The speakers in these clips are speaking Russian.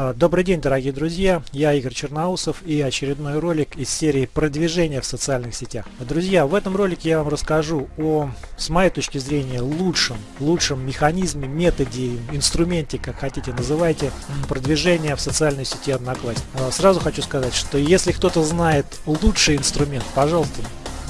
А, добрый день, дорогие друзья! Я Игорь Черноусов и очередной ролик из серии продвижения в социальных сетях. Друзья, в этом ролике я вам расскажу о, с моей точки зрения, лучшем, лучшем механизме, методе, инструменте, как хотите называйте, продвижения в социальной сети Одноклассник. А, сразу хочу сказать, что если кто-то знает лучший инструмент, пожалуйста,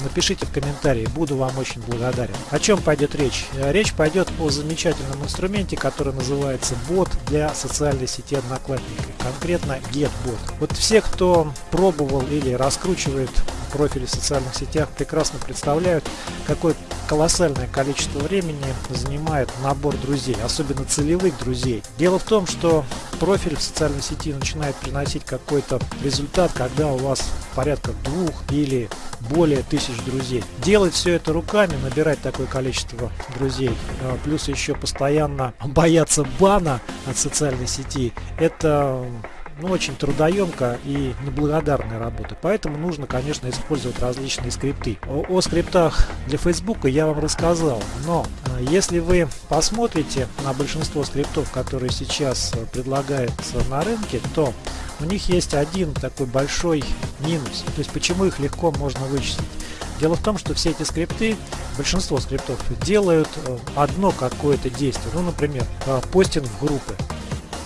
напишите в комментарии, буду вам очень благодарен. О чем пойдет речь? Э, речь пойдет о замечательном инструменте, который называется бот для социальной сети Одноклассника, конкретно GetBot. Вот все, кто пробовал или раскручивает профили в социальных сетях, прекрасно представляют, какое колоссальное количество времени занимает набор друзей, особенно целевых друзей. Дело в том, что профиль в социальной сети начинает приносить какой-то результат, когда у вас порядка двух или более тысяч друзей. Делать все это руками, набирать такое количество друзей, а, плюс еще постоянно бояться бана от социальной сети, это ну, очень трудоемко и неблагодарная работа. Поэтому нужно, конечно, использовать различные скрипты. О, о скриптах для Facebook я вам рассказал, но э, если вы посмотрите на большинство скриптов, которые сейчас э, предлагаются на рынке, то у них есть один такой большой минус. То есть почему их легко можно вычислить. Дело в том, что все эти скрипты, большинство скриптов делают э, одно какое-то действие. Ну, например, постинг в группы.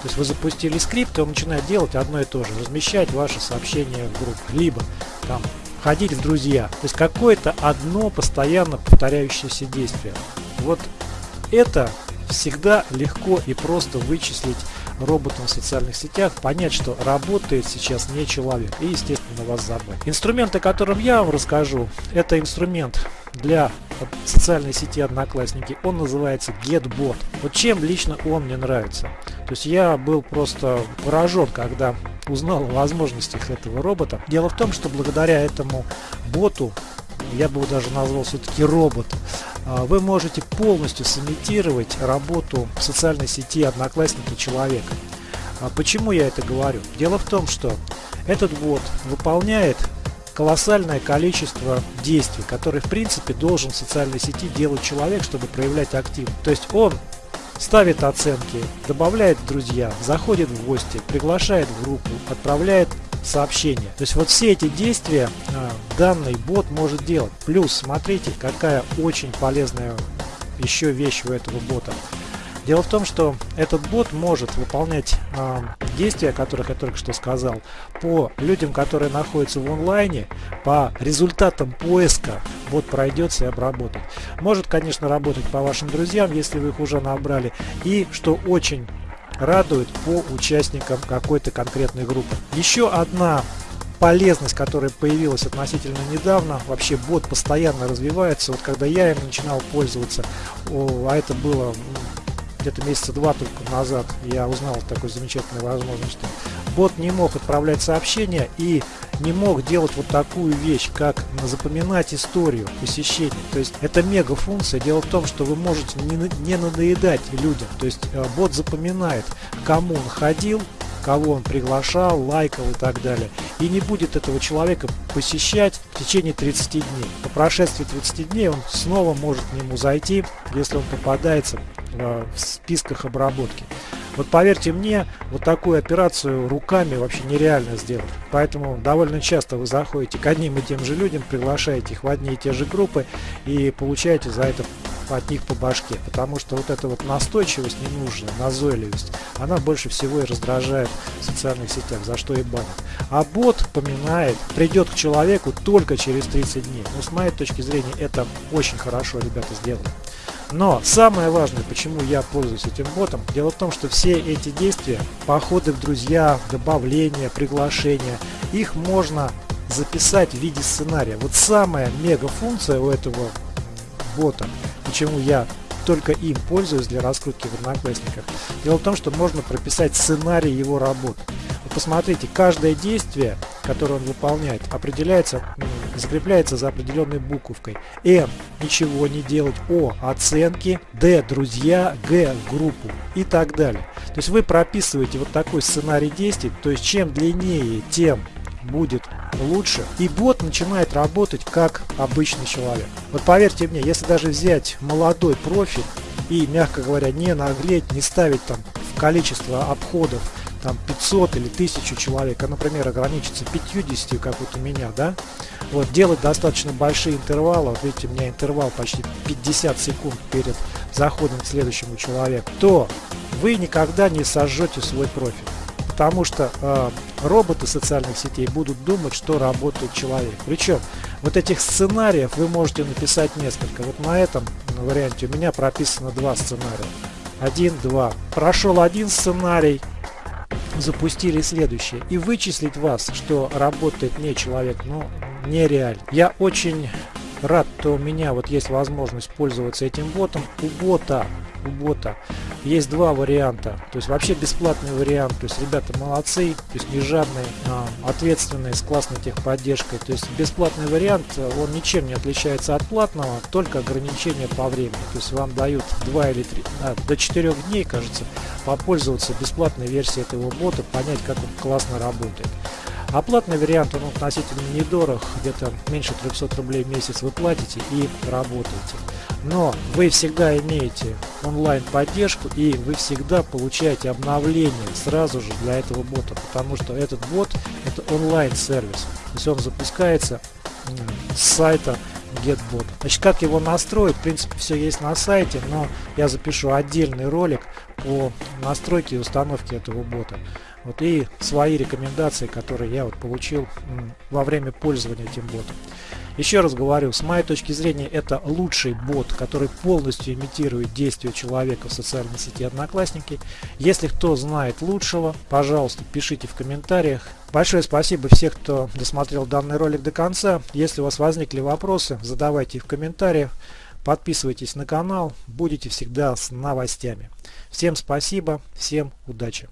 То есть вы запустили скрипт, и он начинает делать одно и то же, размещать ваши сообщения в группу, либо там ходить в друзья. То есть какое-то одно постоянно повторяющееся действие. Вот это всегда легко и просто вычислить роботом в социальных сетях, понять, что работает сейчас не человек и, естественно, вас забыть. Инструмент, о котором я вам расскажу, это инструмент для социальной сети Одноклассники. Он называется GetBot. Вот чем лично он мне нравится. То есть я был просто поражен, когда узнал о возможностях этого робота. Дело в том, что благодаря этому боту, я бы его даже назвал все-таки робот, а, вы можете полностью сымитировать работу в социальной сети Одноклассники человека. А почему я это говорю? Дело в том, что этот бот выполняет колоссальное количество действий, которые в принципе должен в социальной сети делать человек, чтобы проявлять активность. То есть он ставит оценки, добавляет друзья, заходит в гости, приглашает в группу, отправляет сообщения. То есть вот все эти действия э, данный бот может делать. Плюс смотрите, какая очень полезная еще вещь у этого бота. Дело в том, что этот бот может выполнять э, действия, о которых я только что сказал, по людям, которые находятся в онлайне, по результатам поиска бот пройдется и обработает. Может, конечно, работать по вашим друзьям, если вы их уже набрали. И, что очень радует, по участникам какой-то конкретной группы. Еще одна полезность, которая появилась относительно недавно. Вообще бот постоянно развивается. Вот когда я им начинал пользоваться, о, а это было где-то месяца два только назад я узнал такой замечательной возможности. Бот не мог отправлять сообщения и не мог делать вот такую вещь, как запоминать историю посещения. То есть это мега функция. Дело в том, что вы можете не, не надоедать людям. То есть э, бот запоминает, кому он ходил, кого он приглашал, лайкал и так далее. И не будет этого человека посещать в течение 30 дней. По прошествии 30 дней он снова может к нему зайти, если он попадается Э, в списках обработки. Вот поверьте мне, вот такую операцию руками вообще нереально сделать. Поэтому довольно часто вы заходите к одним и тем же людям, приглашаете их в одни и те же группы и получаете за это от них по башке. Потому что вот эта вот настойчивость ненужная, назойливость, она больше всего и раздражает в социальных сетях, за что и банят. А бот поминает, придет к человеку только через 30 дней. Ну, с моей точки зрения, это очень хорошо ребята сделали. Но самое важное, почему я пользуюсь этим ботом, дело в том, что все эти действия, походы в друзья, добавления, приглашения, их можно записать в виде сценария. Вот самая мега функция у этого бота, почему я только им пользуюсь для раскрутки в Одноклассниках. Дело в том, что можно прописать сценарий его работы. Вот посмотрите, каждое действие, которое он выполняет, определяется закрепляется за определенной буковкой. М – ничего не делать. О – оценки. Д – друзья. Г – группу. И так далее. То есть вы прописываете вот такой сценарий действий. То есть чем длиннее, тем будет лучше. И бот начинает работать как обычный человек. Вот поверьте мне, если даже взять молодой профиль и, мягко говоря, не наглеть, не ставить там количество обходов там 500 или 1000 человек, а, например, ограничиться 50, как вот у меня, да, вот, делать достаточно большие интервалы, вот видите, у меня интервал почти 50 секунд перед заходом к следующему человеку, то вы никогда не сожжете свой профиль. Потому что э, роботы социальных сетей будут думать, что работает человек. Причем вот этих сценариев вы можете написать несколько. Вот на этом варианте у меня прописано два сценария. Один, два. Прошел один сценарий, запустили следующий. И вычислить вас, что работает не человек, ну, нереально. Я очень рад, что у меня вот есть возможность пользоваться этим ботом. У бота, у бота есть два варианта. То есть вообще бесплатный вариант. То есть ребята молодцы, то есть не жадные, а, ответственные, с классной техподдержкой. То есть бесплатный вариант, он ничем не отличается от платного, только ограничение по времени. То есть вам дают 2 или 3, а, до 4 дней, кажется, попользоваться бесплатной версией этого бота, понять, как он классно работает. Оплатный вариант, он относительно недорог, где-то меньше 300 рублей в месяц вы платите и работаете. Но вы всегда имеете онлайн поддержку и вы всегда получаете обновление сразу же для этого бота, потому что этот бот это онлайн сервис, то есть он запускается с сайта GetBot. Значит, как его настроить, в принципе, все есть на сайте, но я запишу отдельный ролик по настройке и установке этого бота. Вот и свои рекомендации, которые я вот получил во время пользования этим ботом. Еще раз говорю, с моей точки зрения это лучший бот, который полностью имитирует действия человека в социальной сети Одноклассники. Если кто знает лучшего, пожалуйста, пишите в комментариях. Большое спасибо всех, кто досмотрел данный ролик до конца. Если у вас возникли вопросы, задавайте их в комментариях. Подписывайтесь на канал, будете всегда с новостями. Всем спасибо, всем удачи!